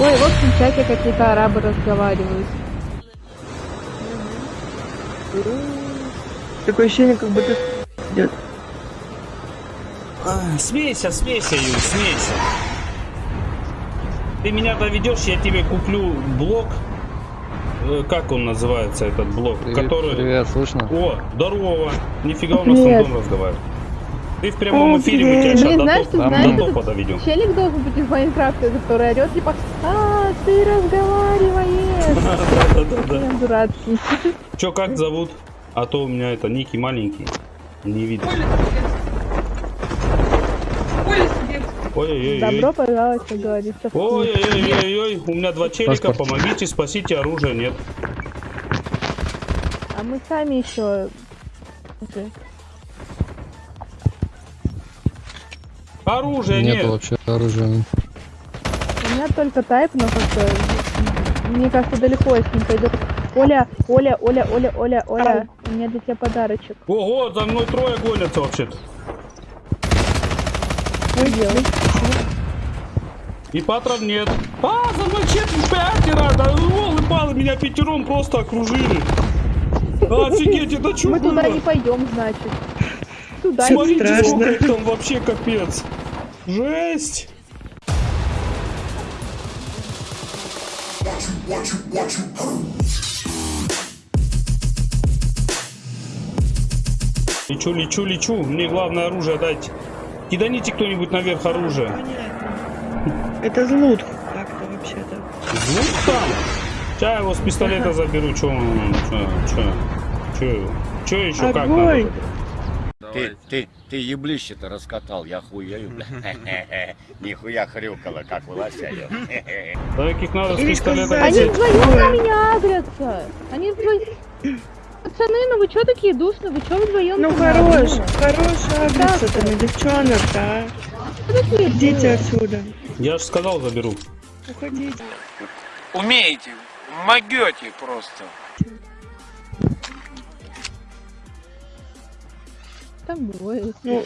Ой, в общем, в чате какие-то арабы разговаривают. Такое ощущение, как будто идет. А, Смейся, смейся, Юль, смейся. Ты меня доведешь, я тебе куплю блок. Э, Как он называется, этот блок? Привет, который... привет, слышно? О, здорово. Нифига у нас Привет. там дом разговаривает. Ты в прямом О, эфире, мы тебя привет. сейчас Блин, до, знаешь, ты знаешь, до топа доведем. челик должен быть в Майнкрафте, который орет, типа, а, ты разговариваешь. Да-да-да. Блин, дурацкий. Че, как зовут? А то у меня это ники маленький. Не видно. Ой-ой-ой. Добро пожаловать, как говорится, в клуб. Ой-ой-ой, у меня два челика, Паспорт. помогите, спасите, оружия нет. А мы сами еще... Оружия Нет нет. вообще оружия. У меня только тайп, но как-то... Мне кажется, далеко с ним пойду. Оля, Оля, Оля, Оля, Оля, Оля, у меня для тебя подарочек. Ого, за мной трое гонятся вообще-то. Что делать? И патрон нет. А, за мной четверть пятеро, да волы палы, меня пятером просто окружили. Офигеть, это что Мы было? туда не пойдем, значит. Туда Смотрите, страшно. сколько их там вообще капец. Жесть. Лечу, лечу, лечу. Мне главное оружие дайте. Киданите кто-нибудь наверх оружие. Это злут как-то вообще-то. Звук там. Сейчас я его с пистолета заберу. Че он? Че? Че? Че? Че еще как надо? Огонь! Ты, ты, ты еблище-то раскатал, я хуею, бля. Нихуя хрюкало, как в надо с пистолета сказать. Они вдвоем на меня агрятся. Они вдвоем... Пацаны, ну вы чё такие душные? Вы чё вдвоем? Ну хорош, хорош агриться там, девчонок-то, а. Идите отсюда. Я же сказал заберу. Уходите. Умеете, могете просто. Там двое. Ну,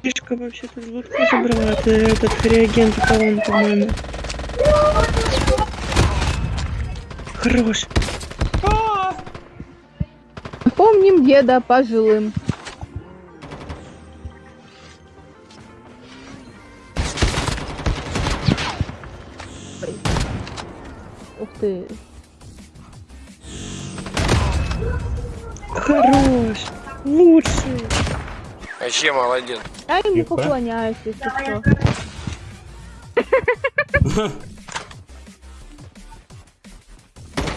фишка вообще-то злутку забрала. Это этот реагент талон, по-моему. Хорош. Помним деда пожилым. Ух ты. Хорош. Лучший. Вообще молодец. Я ему поклоняюсь, если что.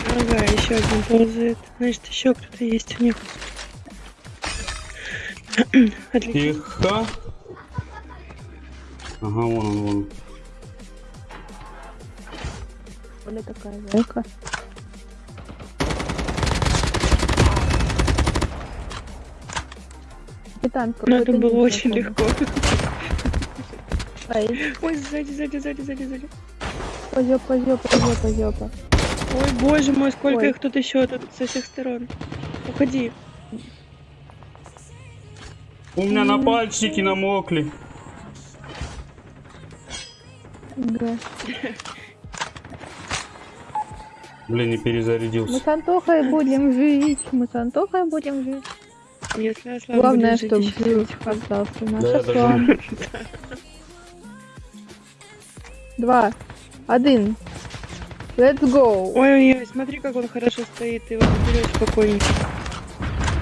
Ага, еще один ползает. Значит, еще кто-то есть у них. Отлично. Тихо. Ага, вон он, вон. Оля такая зайка. Капитан, Ну, это было очень легко. Ой, сзади, сзади, сзади, сзади, сзади. позёпа, позёпа, позёпа, позёпа. Ой, боже мой, сколько Ой. их тут еще тут со всех сторон. Уходи. У меня на пальчики намокли. Да. Блин, не Мы перезарядился. с Антохой будем жить, мы с Антохой будем жить. Если Главное, чтобы хоть. остался наш Да, Два, один. Let's go. Ой-ой-ой, смотри, как он хорошо стоит, ты его заберешь спокойненько.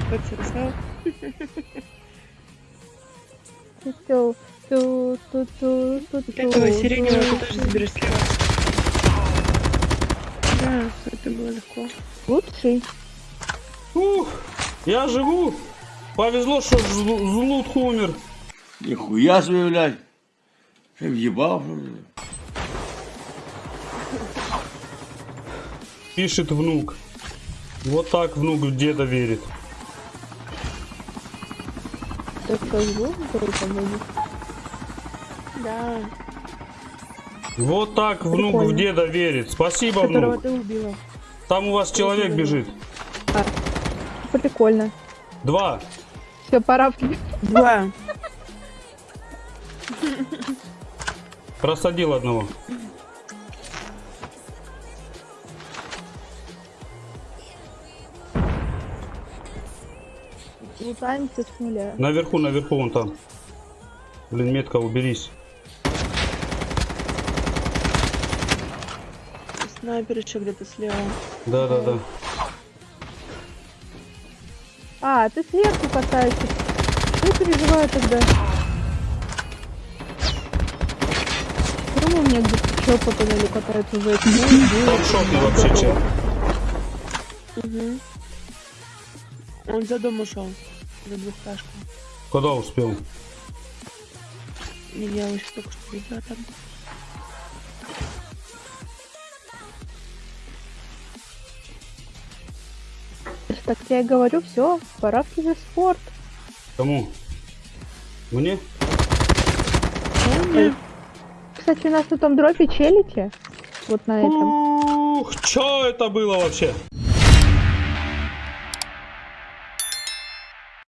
Подсосал. Ту, ту, ту, ту, ту, Вот этого сиреневого ты тоже заберешь слева. Да, это было легко. Лучший. Ух, я живу. Повезло, что Злу- Злут умер. Нихуя себе, блядь. Ты въебал? Пишет внук. Вот так внук в деда верит. Так скажу, который будет. Да, Вот так внук в Прикольно. деда верит. Спасибо, Которого внук. ты убила. Там у вас человек бежит. Прикольно. Два. Все, пора. Два. Просадил одного. Лутаемся с нуля. Наверху, наверху он там. Блин, метка, уберись. Снайпер еще где-то слева. Да, да, да. А, ты сверху катаешься. Не переживаю тогда. Почему у меня где-то чё по туннелю катается уже? Там шотный вообще чел. Угу. Он за дом ушел. За двухташку. Куда успел? Я еще только что видела там. Так я и говорю, все, пора в киберспорт. Кому? Мне? Кстати, у нас на том дропе челите. Вот на этом. Ух, что это было вообще?